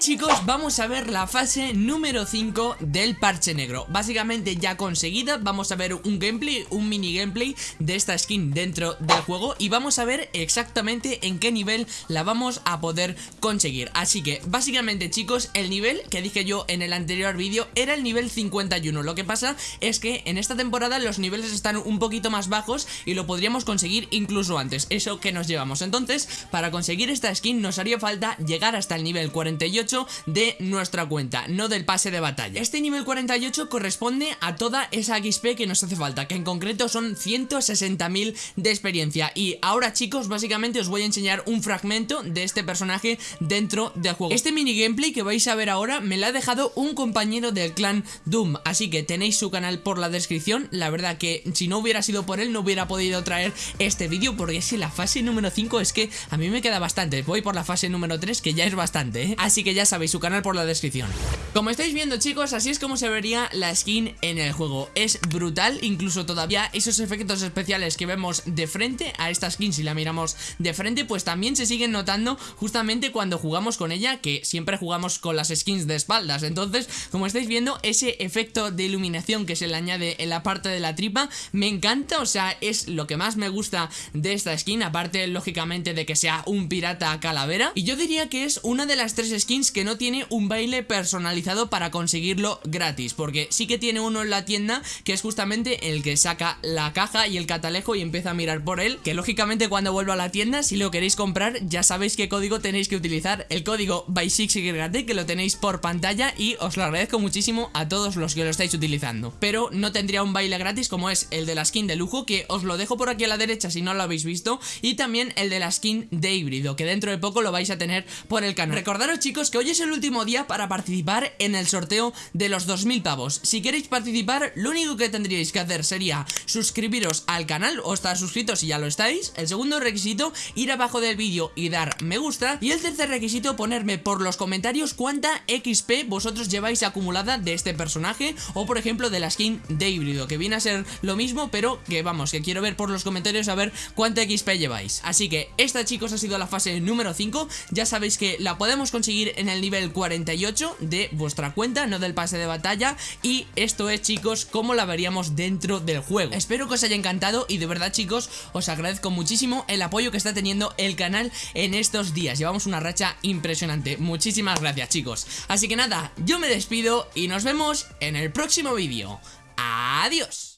chicos, vamos a ver la fase número 5 del parche negro. Básicamente ya conseguida, vamos a ver un gameplay, un mini gameplay de esta skin dentro del juego Y vamos a ver exactamente en qué nivel la vamos a poder conseguir. Así que básicamente chicos, el nivel que dije yo en el anterior vídeo era el nivel 51 Lo que pasa es que en esta temporada los niveles están un poquito más bajos y lo podríamos conseguir incluso antes. Eso que nos llevamos. Entonces, para conseguir esta skin nos haría falta llegar hasta el nivel 48 de nuestra cuenta, no del pase de batalla. Este nivel 48 corresponde a toda esa XP que nos hace falta, que en concreto son 160.000 de experiencia. Y ahora chicos, básicamente os voy a enseñar un fragmento de este personaje dentro del juego. Este mini gameplay que vais a ver ahora me lo ha dejado un compañero del clan Doom, así que tenéis su canal por la descripción. La verdad que si no hubiera sido por él no hubiera podido traer este vídeo porque si la fase número 5 es que a mí me queda bastante. Voy por la fase número 3 que ya es bastante, ¿eh? Así que ya ya sabéis, su canal por la descripción. Como estáis viendo chicos, así es como se vería la skin en el juego. Es brutal, incluso todavía esos efectos especiales que vemos de frente a esta skin Si la miramos de frente, pues también se siguen notando justamente cuando jugamos con ella Que siempre jugamos con las skins de espaldas. Entonces, como estáis viendo, ese efecto de iluminación que se le añade en la parte de la tripa Me encanta, o sea, es lo que más me gusta de esta skin Aparte, lógicamente, de que sea un pirata calavera. Y yo diría que es una de las tres skins que no tiene un baile personalizado para conseguirlo gratis Porque sí que tiene uno en la tienda que es justamente el que saca la caja y el catalejo y empieza a mirar por él Que lógicamente cuando vuelva a la tienda, si lo queréis comprar, ya sabéis qué código tenéis que utilizar El código BY6YT que lo tenéis por pantalla y os lo agradezco muchísimo a todos los que lo estáis utilizando. Pero no tendría un baile gratis como es el de la skin de lujo que os lo dejo por aquí a la derecha si no lo habéis visto Y también el de la skin de híbrido que dentro de poco lo vais a tener por el canal. Recordaros chicos que hoy es el último día para participar en el sorteo de los 2000 pavos. Si queréis participar, lo único que tendríais que hacer sería suscribiros al canal o estar suscritos si ya lo estáis. El segundo requisito, ir abajo del vídeo y dar me gusta. Y el tercer requisito, ponerme por los comentarios cuánta XP vosotros lleváis acumulada de este personaje O por ejemplo de la skin de híbrido, que viene a ser lo mismo pero que vamos, que quiero ver por los comentarios a ver cuánta XP lleváis. Así que esta chicos ha sido la fase número 5 Ya sabéis que la podemos conseguir en el nivel 48 de vuestra cuenta, no del pase de batalla. Y esto es chicos como la veríamos dentro del juego. Espero que os haya encantado y de verdad chicos os agradezco muchísimo el apoyo que está teniendo el canal en estos días. Llevamos una racha impresionante, muchísimas gracias chicos. Así que nada, yo me despido y nos vemos en el próximo vídeo. Adiós